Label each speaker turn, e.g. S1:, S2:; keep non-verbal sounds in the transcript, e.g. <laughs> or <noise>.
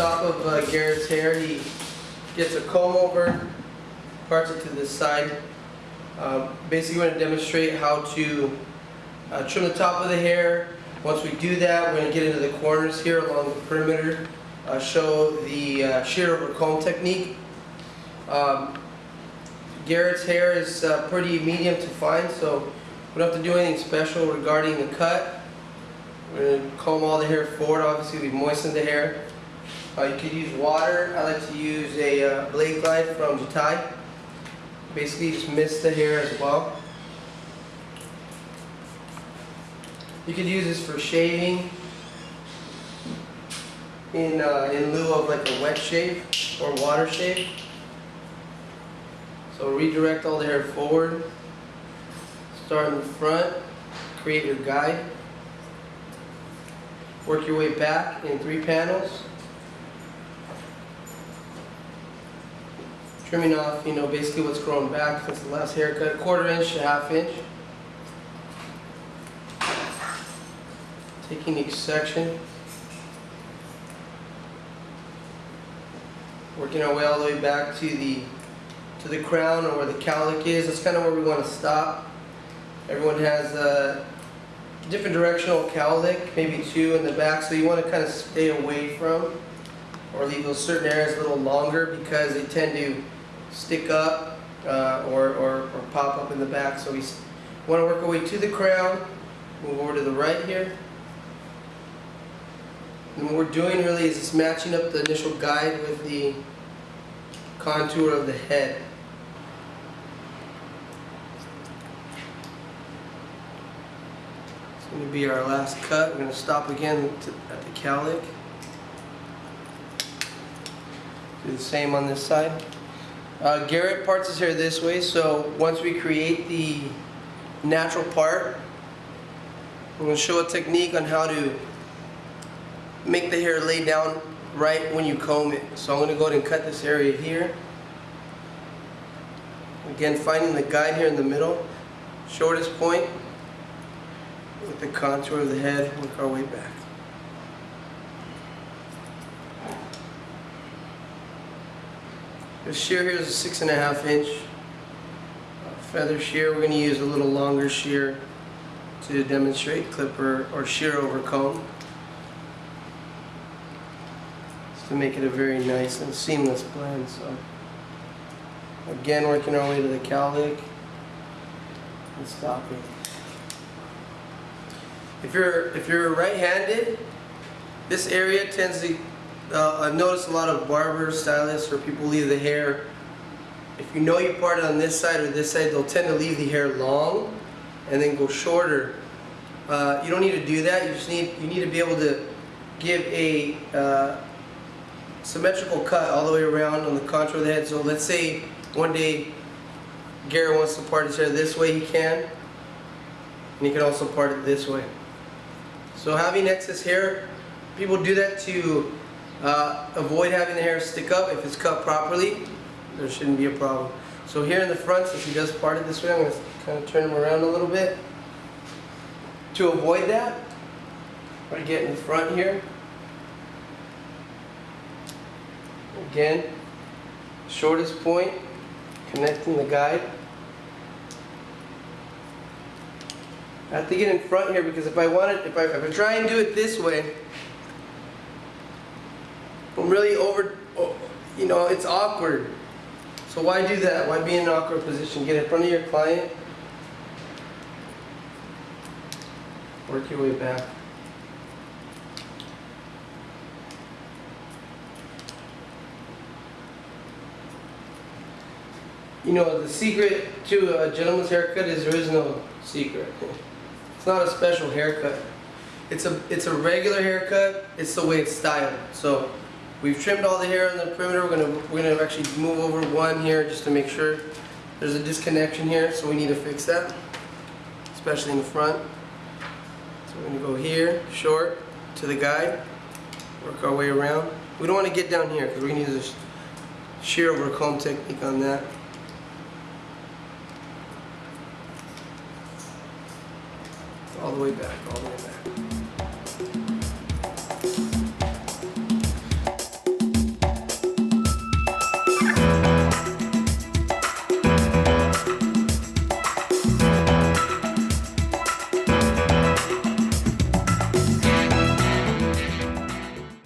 S1: top of uh, Garrett's hair, he gets a comb over, parts it to the side. Uh, Basically, we're going to demonstrate how to uh, trim the top of the hair. Once we do that, we're going to get into the corners here along the perimeter, uh, show the uh, shear over comb technique. Um, Garrett's hair is uh, pretty medium to fine, so we don't have to do anything special regarding the cut. We're going to comb all the hair forward, obviously we moisten the hair. Uh, you could use water, I like to use a uh, blade glide from Jatai. Basically just mist the hair as well. You could use this for shaving in, uh, in lieu of like a wet shave or water shave. So redirect all the hair forward. Start in the front, create your guide. Work your way back in three panels. Trimming off, you know, basically what's grown back since the last haircut, quarter inch to half inch. Taking each section. Working our way all the way back to the to the crown or where the cowlick is. That's kind of where we want to stop. Everyone has a different directional cowlick, maybe two in the back, so you want to kind of stay away from or leave those certain areas a little longer because they tend to stick up uh, or, or, or pop up in the back. So we want to work our way to the crown, move over to the right here. And what we're doing really is just matching up the initial guide with the contour of the head. It's going to be our last cut. We're going to stop again to, at the cowlick. Do the same on this side. Uh, Garrett parts his hair this way, so once we create the natural part, I'm going to show a technique on how to make the hair lay down right when you comb it. So I'm going to go ahead and cut this area here. Again, finding the guide here in the middle, shortest point, with the contour of the head, work our way back. The shear here is a six and a half inch uh, feather shear. We're going to use a little longer shear to demonstrate clipper or shear over comb. Just to make it a very nice and seamless blend. So again, working our way to the cowlick and stopping. If you're if you're right-handed, this area tends to uh, I've noticed a lot of barbers, stylists, or people leave the hair. If you know you part it on this side or this side, they'll tend to leave the hair long and then go shorter. Uh, you don't need to do that. You just need you need to be able to give a uh, symmetrical cut all the way around on the contour of the head. So let's say one day Garrett wants to part his hair this way, he can. And he can also part it this way. So having excess hair, people do that to uh, avoid having the hair stick up. If it's cut properly, there shouldn't be a problem. So here in the front, since he does part it this way, I'm going to kind of turn him around a little bit. To avoid that, to get in front here. Again, shortest point, connecting the guide. I have to get in front here because if I want it, if I, if I try and do it this way, really over, you know, it's awkward. So why do that? Why be in an awkward position? Get in front of your client. Work your way back. You know, the secret to a gentleman's haircut is there is no secret. <laughs> It's not a special haircut. It's a it's a regular haircut. It's the way it's styled. So we've trimmed all the hair on the perimeter. We're gonna we're gonna actually move over one here just to make sure there's a disconnection here. So we need to fix that, especially in the front. So we're gonna go here, short to the guide, work our way around. We don't want to get down here because we need to shear over comb technique on that. all the way back, all the way back.